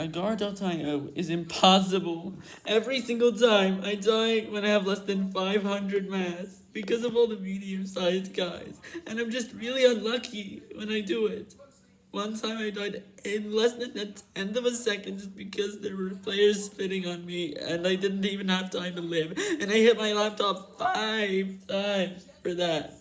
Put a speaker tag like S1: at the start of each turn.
S1: Agar.io oh, is impossible. Every single time I die when I have less than 500 mass because of all the medium-sized guys. And I'm just really unlucky when I do it. One time I died in less than a tenth of a second just because there were players spitting on me and I didn't even have time to live. And I hit my laptop five times for that.